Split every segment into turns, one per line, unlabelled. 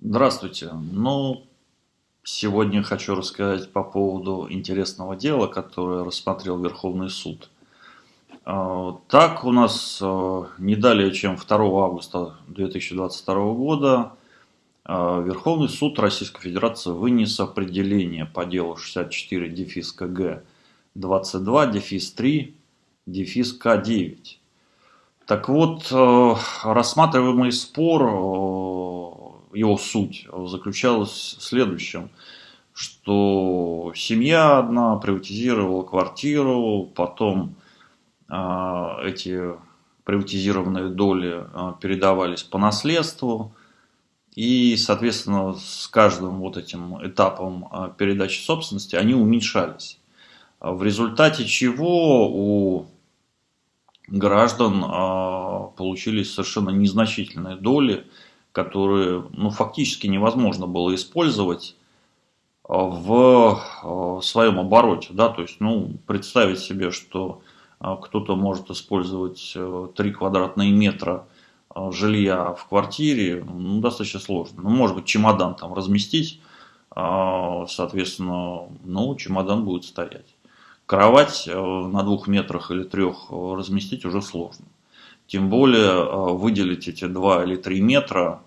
Здравствуйте. Ну, сегодня хочу рассказать по поводу интересного дела, которое рассмотрел Верховный суд. А, так, у нас а, не далее, чем 2 августа 2022 года а, Верховный суд Российской Федерации вынес определение по делу 64 дефис КГ 22 дефис 3 дефис К9. Так вот, рассматриваемый спор его суть заключалась в следующем, что семья одна приватизировала квартиру, потом э, эти приватизированные доли э, передавались по наследству, и, соответственно, с каждым вот этим этапом э, передачи собственности они уменьшались. В результате чего у граждан получились совершенно незначительные доли – которые ну, фактически невозможно было использовать а, в а, своем обороте. Да? То есть, ну, представить себе, что а, кто-то может использовать 3 квадратные метра жилья в квартире, ну, достаточно сложно. Ну, может быть, чемодан там разместить, соответственно, ну, чемодан будет стоять. Кровать на двух метрах или трех разместить уже сложно. Тем более выделить эти 2 или 3 метра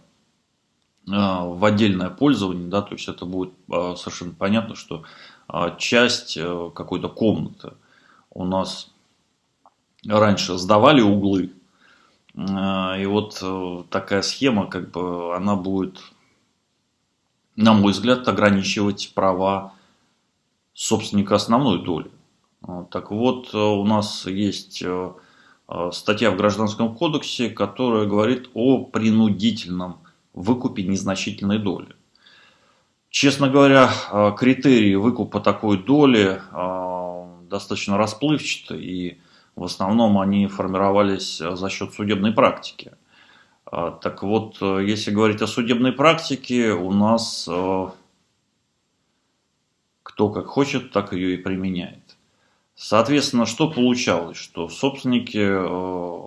а, в отдельное пользование, да, то есть это будет а, совершенно понятно, что часть э, какой-то комнаты у нас раньше сдавали углы, и вот э, такая схема, как бы, она будет, на мой взгляд, ограничивать права собственника основной доли. Так вот, э, у нас есть статья в Гражданском кодексе, которая говорит о принудительном выкупе незначительной доли. Честно говоря, а, критерии выкупа такой доли а, достаточно расплывчаты, и в основном они формировались за счет судебной практики. Так вот, если говорить о судебной практике, у нас кто как хочет, так ее и применяет. Соответственно, что получалось? Что собственники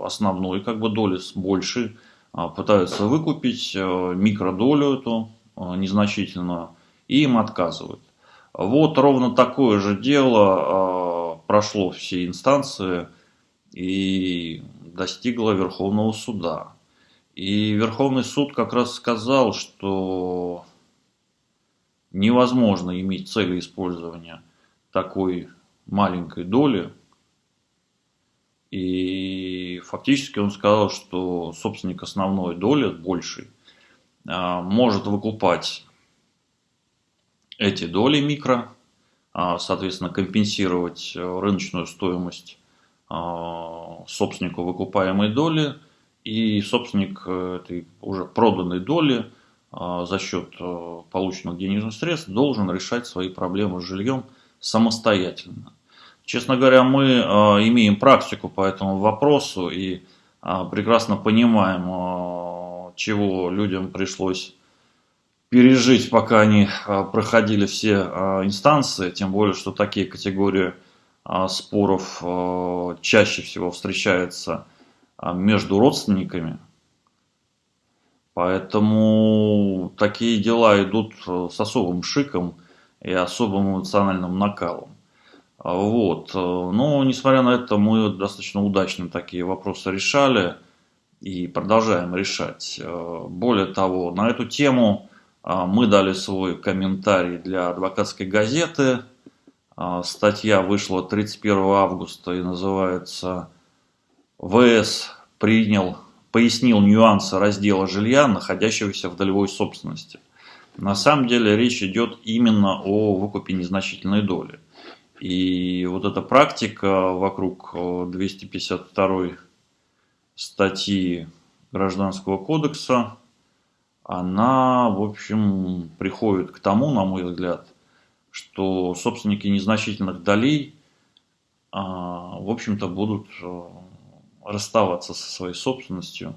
основной как бы доли с большей а, пытаются выкупить э, микродолю эту э, незначительную, и им отказывают. Вот ровно такое же дело э, прошло все инстанции и достигло Верховного суда. И Верховный суд как раз сказал, что невозможно иметь цели использования такой маленькой доли. И фактически он сказал, что собственник основной доли, большей, а, может выкупать эти доли микро, а, соответственно, компенсировать э, рыночную стоимость а, собственнику выкупаемой доли, и собственник э, этой уже проданной доли за счет э, полученных денежных средств должен решать свои проблемы с жильем самостоятельно. Честно говоря, мы э, имеем практику по этому вопросу и э, прекрасно понимаем, э, чего людям пришлось пережить, пока они проходили все инстанции, тем более, что такие категории споров чаще всего встречаются между родственниками. Поэтому такие дела идут с особым шиком и особым эмоциональным накалом. Вот. Но, несмотря на это, мы достаточно удачно такие вопросы решали и продолжаем решать. Более того, на эту тему а, мы дали свой комментарий для адвокатской газеты. А, статья вышла 31 августа и называется «ВС принял, пояснил нюансы раздела жилья, находящегося в долевой собственности». На самом деле речь идет именно о выкупе незначительной доли. И вот эта практика вокруг 252 статьи Гражданского кодекса, она, в общем, приходит к тому, на мой взгляд, что собственники незначительных долей, а, в общем-то, будут э, расставаться со своей собственностью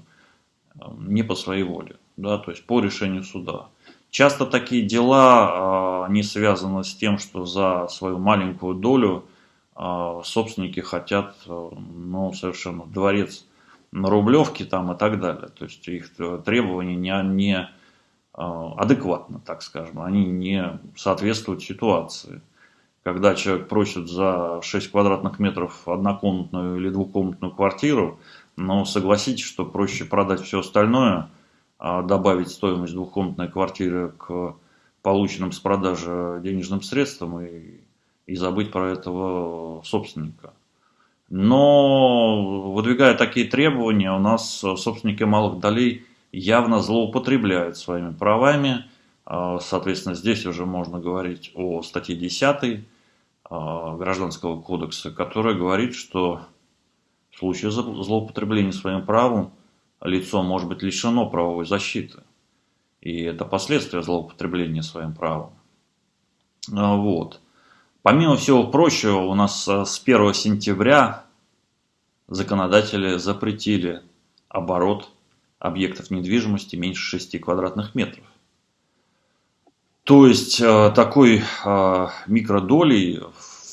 э, не по своей воле, да, то есть по решению суда. Часто такие дела а, не связаны с тем, что за свою маленькую долю а, собственники хотят э, ну, совершенно дворец на Рублевке там и так далее. То есть их требования не, не адекватно, так скажем, они не соответствуют ситуации. Когда человек просит за 6 квадратных метров однокомнатную или двухкомнатную квартиру, но согласитесь, что проще продать все остальное, а добавить стоимость двухкомнатной квартиры к полученным с продажи денежным средствам и, и забыть про этого собственника. Но выдвигая такие требования, у нас собственники малых долей явно злоупотребляют своими правами. А, соответственно, здесь уже можно говорить о статье 10 а, Гражданского кодекса, которая говорит, что в случае злоупотребления своим правом лицо может быть лишено правовой защиты. И это последствия злоупотребления своим правом. А, вот. Помимо всего прочего, у нас э, с 1 сентября законодатели запретили оборот объектов недвижимости меньше 6 квадратных метров. То есть э, такой микродолей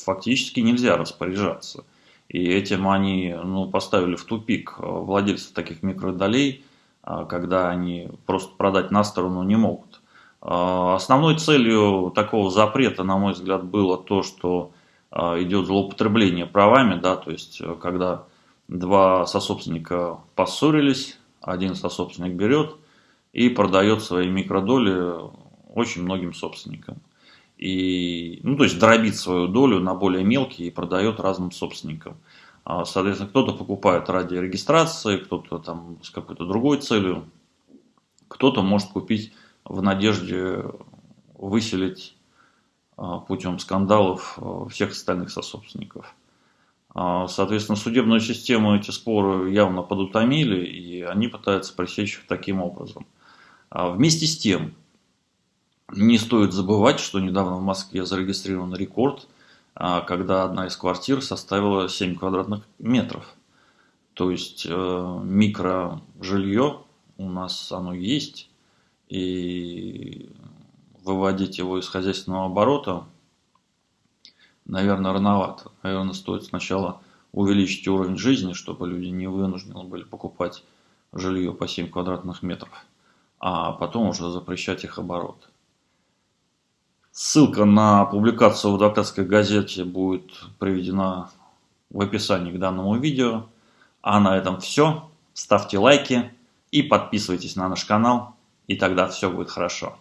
фактически нельзя распоряжаться. И этим они ну, поставили в тупик владельцев таких микродолей, когда они просто продать на сторону не могут. А, основной целью такого запрета, на мой взгляд, было то, что идет злоупотребление правами, да, то есть э, когда два сособственника поссорились, один сособственник берет и продает свои микродоли очень многим собственникам. И, ну, то есть дробит свою долю на более мелкие и продает разным собственникам. А, соответственно, кто-то покупает ради регистрации, кто-то там с какой-то другой целью, кто-то может купить в надежде выселить а, путем скандалов а, всех остальных сособственников. Соответственно, судебную систему эти споры явно подутомили, и они пытаются пресечь их таким образом. Вместе с тем, не стоит забывать, что недавно в Москве зарегистрирован рекорд – а, когда одна из квартир составила 7 квадратных метров. То есть э, микрожилье у нас оно есть, и выводить его из хозяйственного оборота, наверное, рановато. Наверное, стоит сначала увеличить уровень жизни, чтобы люди не вынуждены были покупать жилье по 7 квадратных метров, а потом уже запрещать их оборот. Ссылка на публикацию в адвокатской газете будет приведена в описании к данному видео. А на этом все. Ставьте лайки и подписывайтесь на наш канал, и тогда все будет хорошо.